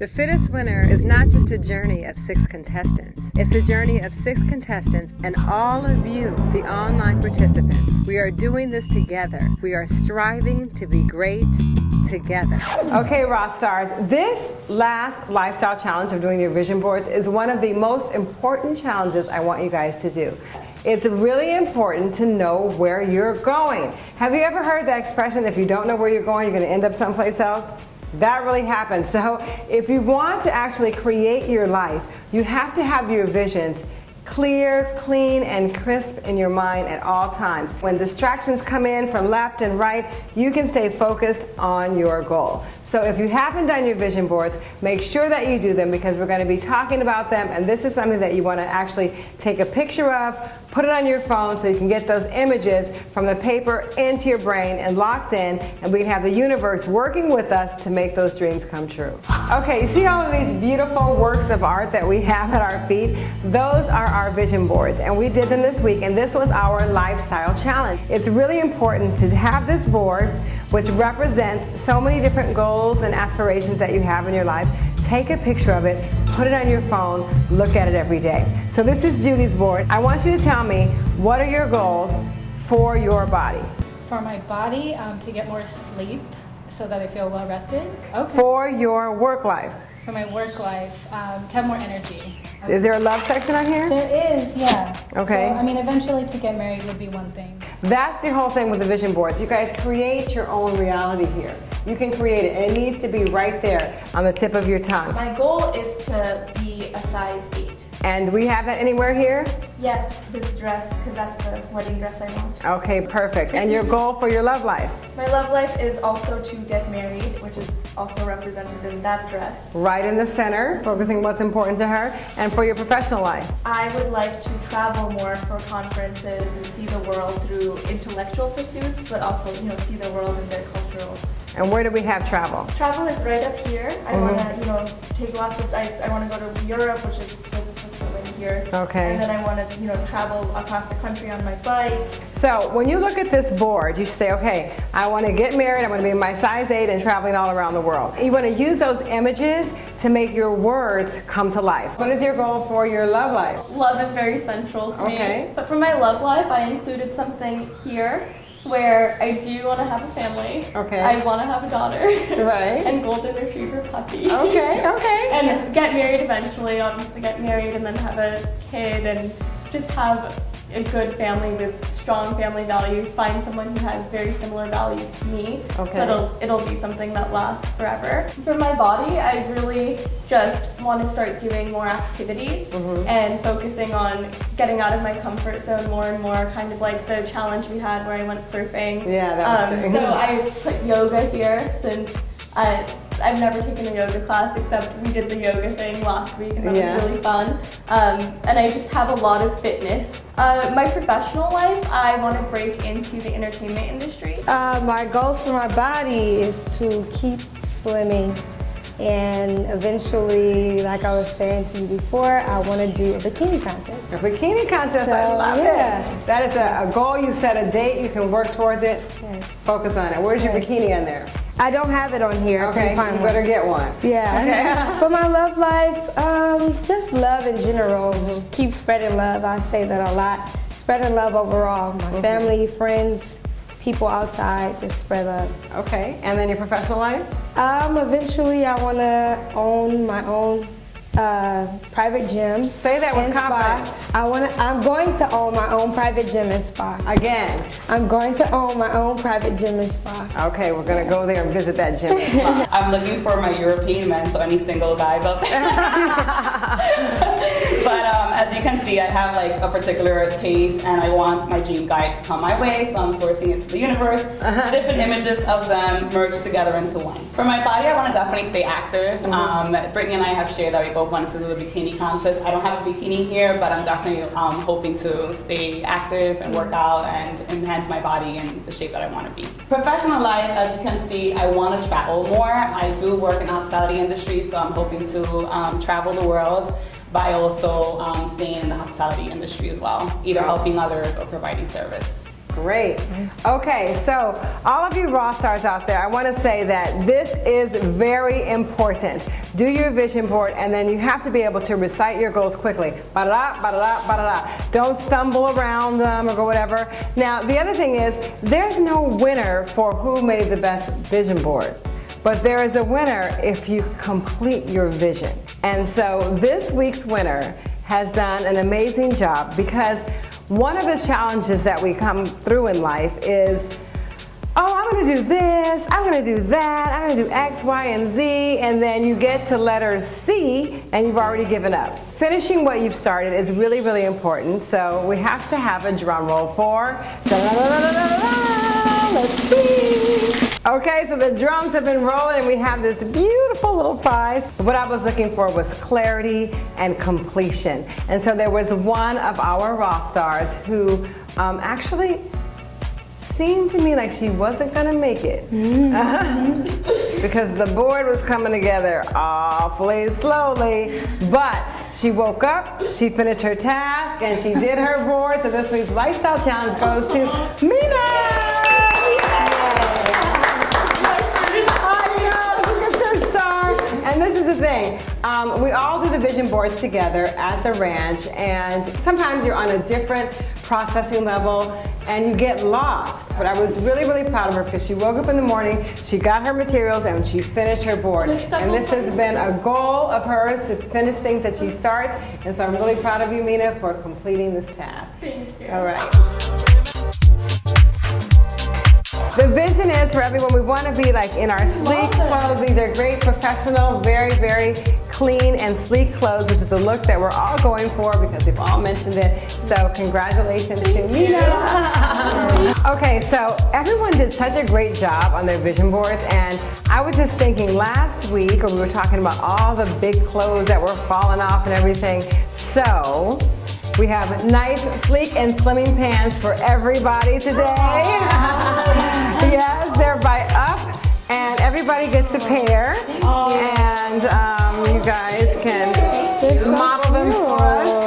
The Fittest Winner is not just a journey of six contestants. It's a journey of six contestants and all of you, the online participants. We are doing this together. We are striving to be great together. Okay, Rock Stars, this last lifestyle challenge of doing your vision boards is one of the most important challenges I want you guys to do. It's really important to know where you're going. Have you ever heard that expression, if you don't know where you're going, you're gonna end up someplace else? That really happens. So if you want to actually create your life, you have to have your visions clear, clean, and crisp in your mind at all times. When distractions come in from left and right, you can stay focused on your goal. So if you haven't done your vision boards, make sure that you do them because we're going to be talking about them and this is something that you want to actually take a picture of, put it on your phone so you can get those images from the paper into your brain and locked in and we have the universe working with us to make those dreams come true. Okay, you see all of these beautiful works of art that we have at our feet? Those are our vision boards and we did them this week and this was our lifestyle challenge. It's really important to have this board which represents so many different goals and aspirations that you have in your life. Take a picture of it, put it on your phone, look at it every day. So this is Judy's board. I want you to tell me what are your goals for your body? For my body, um, to get more sleep so that I feel well rested. Okay. For your work life? For my work life, um, to have more energy. Is there a love section on here? There is, yeah. Okay. So, I mean, eventually to get married would be one thing. That's the whole thing with the vision boards. You guys create your own reality here. You can create it, and it needs to be right there on the tip of your tongue. My goal is to be a size 8. And we have that anywhere here? Yes, this dress, because that's the wedding dress I want. Okay, perfect. And your goal for your love life? My love life is also to get married, which is also represented in that dress. Right in the center, focusing what's important to her. And for your professional life? I would like to travel more for conferences and see the world through intellectual pursuits, but also, you know, see the world in their cultural and where do we have travel? Travel is right up here. I mm -hmm. want to, you know, take lots of, I, I want to go to Europe, which is here. Okay. And then I want to, you know, travel across the country on my bike. So when you look at this board, you say, okay, I want to get married, I want to be my size 8 and traveling all around the world. You want to use those images to make your words come to life. What is your goal for your love life? Love is very central to okay. me. But for my love life, I included something here where I do want to have a family. Okay. I want to have a daughter. Right. and golden retriever puppy. Okay, okay. and get married eventually, obviously get married and then have a kid and just have a good family with strong family values, find someone who has very similar values to me. Okay. So it'll, it'll be something that lasts forever. For my body, I really just want to start doing more activities mm -hmm. and focusing on getting out of my comfort zone more and more, kind of like the challenge we had where I went surfing. Yeah, that was um, So I put yoga here since I, I've never taken a yoga class except we did the yoga thing last week and that yeah. was really fun. Um, and I just have a lot of fitness uh, my professional life, I want to break into the entertainment industry. Uh, my goal for my body is to keep slimming and eventually, like I was saying to you before, I want to do a bikini contest. A bikini contest, so, I love yeah. it. That is a, a, goal, you set a date, you can work towards it, yes. focus on it. Where's your bikini in there? I don't have it on here. Okay, you better get one. Yeah. Okay. For my love life, um, just love in general. Mm -hmm. Keep spreading love. I say that a lot. Spreading love overall. My mm -hmm. family, friends, people outside, just spread love. Okay, and then your professional life? Um, eventually I want to own my own uh, private gym. Say that with confidence. Spa. I want to. I'm going to own my own private gym and spa. Again. I'm going to own my own private gym and spa. Okay, we're gonna go there and visit that gym and spa. I'm looking for my European men, so any single guys out there. but um, as you can see, I have like a particular taste, and I want my dream guy to come my way, so I'm sourcing it to the universe. Uh -huh. Different images of them merged together into one. For my body, I want to definitely stay active. Mm -hmm. um, Brittany and I have shared that we both wanted to do the bikini contest. I don't have a bikini here, but I'm definitely um, hoping to stay active and work out and enhance my body in the shape that I want to be. Professional life, as you can see, I want to travel more. I do work in the hospitality industry, so I'm hoping to um, travel the world by also um, staying in the hospitality industry as well, either helping others or providing service. Great. Okay, so all of you raw stars out there, I want to say that this is very important. Do your vision board and then you have to be able to recite your goals quickly. Ba-da-da, ba-da-da, ba-da-da. Don't stumble around them or go whatever. Now, the other thing is there's no winner for who made the best vision board. But there is a winner if you complete your vision. And so this week's winner has done an amazing job because one of the challenges that we come through in life is, oh, I'm gonna do this, I'm gonna do that, I'm gonna do X, Y, and Z, and then you get to letter C and you've already given up. Finishing what you've started is really, really important, so we have to have a drum roll for, let's see. Okay, so the drums have been rolling and we have this beautiful little prize. What I was looking for was clarity and completion. And so there was one of our rock stars who um, actually seemed to me like she wasn't gonna make it. because the board was coming together awfully slowly, but she woke up, she finished her task, and she did her board. So this week's Lifestyle Challenge goes to Mina! Thing, um, we all do the vision boards together at the ranch and sometimes you're on a different processing level and you get lost. But I was really, really proud of her because she woke up in the morning, she got her materials and she finished her board. And this has been a goal of hers to finish things that she starts. And so I'm really proud of you, Mina, for completing this task. Thank you. All right. The vision is for everyone, we want to be like in our sleek clothes. These are great professional, very, very clean and sleek clothes, which is the look that we're all going for because we've all mentioned it. So congratulations to Mina. okay, so everyone did such a great job on their vision boards and I was just thinking last week, when we were talking about all the big clothes that were falling off and everything. So we have nice, sleek, and slimming pants for everybody today. yes, they're by Up, and everybody gets a pair. And um, you guys can model them for us.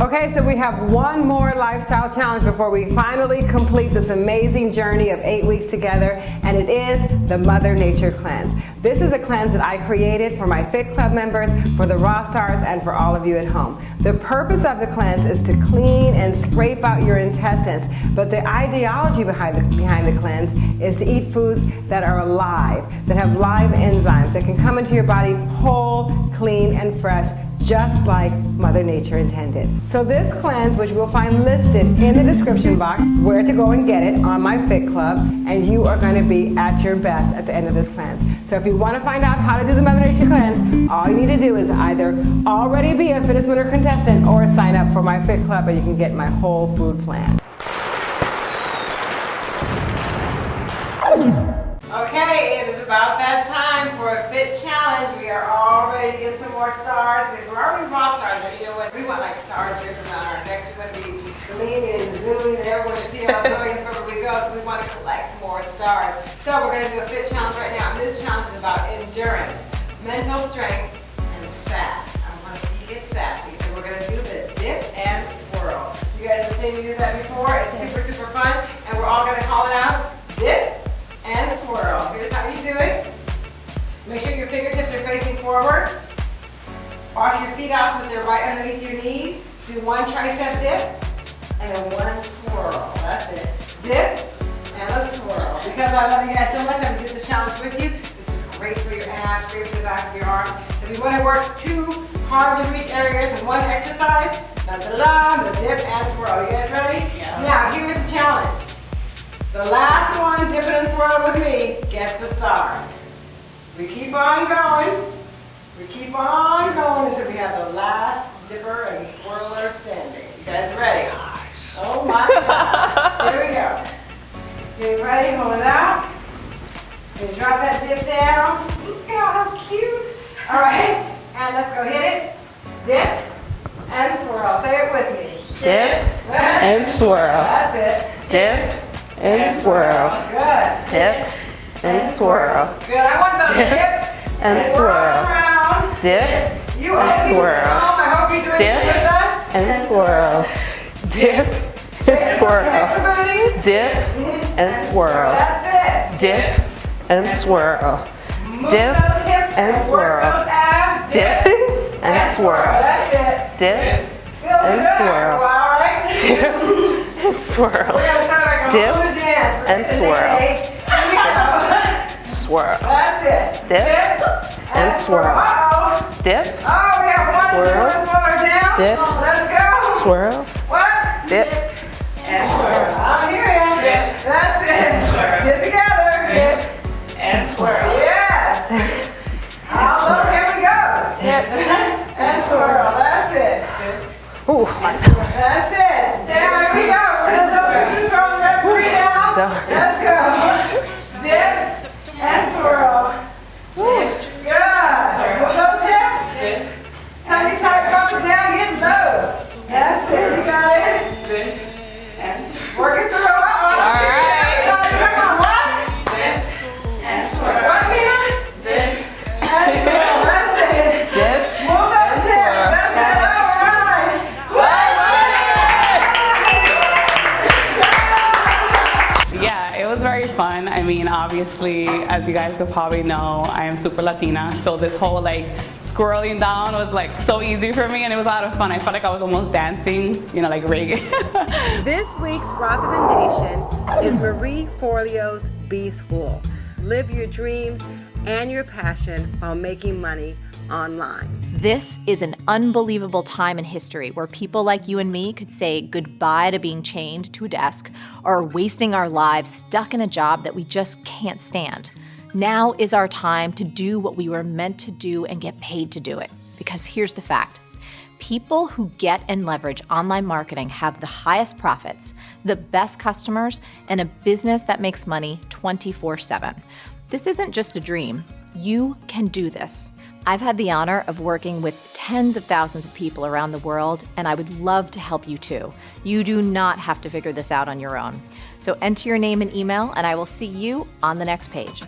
Okay, so we have one more lifestyle challenge before we finally complete this amazing journey of eight weeks together, and it is the Mother Nature Cleanse. This is a cleanse that I created for my Fit Club members, for the Raw Stars, and for all of you at home. The purpose of the cleanse is to clean and scrape out your intestines, but the ideology behind the, behind the cleanse is to eat foods that are alive, that have live enzymes, that can come into your body whole, clean, and fresh, just like Mother Nature intended. So this cleanse, which you'll find listed in the description box, where to go and get it on my Fit Club, and you are going to be at your best at the end of this cleanse. So if you want to find out how to do the Mother Nature cleanse, all you need to do is either already be a Fittest Winner contestant or sign up for my Fit Club and you can get my whole food plan. Okay, it is about that time for a fit challenge. We are all ready to get some more stars because we're already raw stars, but you know what? We want like stars dripping on our necks. We're going to be gleaming and zooming and everyone to see our brilliance wherever we go. So we want to collect more stars. So we're going to do a fit challenge right now. And this challenge is about endurance, mental strength, and sass. I want to see you get sassy. So we're going to do the dip and swirl. You guys have seen me do that before. It's super, super fun. And we're all feet out so that they're right underneath your knees. Do one tricep dip and then one swirl. That's it. Dip and a swirl. Because I love you guys so much, I'm gonna do this challenge with you. This is great for your abs, great for the back of your arms. So if you want to work two hard to reach areas in one exercise, da da da, the dip and swirl. You guys ready? Yeah. Now here's the challenge. The last one, dip it and swirl with me, gets the star. We keep on going. We keep on going until we have the last dipper and swirler standing. You guys ready? Oh my God. Here we go. Get ready, hold it out. You drop that dip down. Look at how cute. All right, and let's go hit it. Dip and swirl. Say it with me. Dip and swirl. That's it. Dip and swirl. Good. Dip and swirl. Good. I want those Dip hips. and swirl swirl. Dip you and swirl. Mom, I hope you doing Dip with us. And, and swirl. Dip and swirl. Dip and swirl. That's it. Dip and swirl. Dip and swirl. Dip and swirl. That's it. Dip and swirl. Dip and swirl. Dip and swirl. Swirl. That's it. Dip and swirl. Dip. Oh, we have one, swirl. Dip. Let's go. swirl. What? dip. And swirl. I'm here, Dip. That's it. Get together. Dip. And swirl. Yes. Oh, look, here we go. Dip. And swirl. That's it. Ooh. That's it. There we go. As you guys could probably know, I am super Latina, so this whole like scrolling down was like so easy for me and it was a lot of fun. I felt like I was almost dancing, you know, like reggae. This week's recommendation is Marie Forleo's B School. Live your dreams and your passion while making money online. This is an unbelievable time in history where people like you and me could say goodbye to being chained to a desk or wasting our lives stuck in a job that we just can't stand. Now is our time to do what we were meant to do and get paid to do it. Because here's the fact people who get and leverage online marketing have the highest profits, the best customers, and a business that makes money 24 7. This isn't just a dream. You can do this. I've had the honor of working with tens of thousands of people around the world, and I would love to help you too. You do not have to figure this out on your own. So enter your name and email, and I will see you on the next page.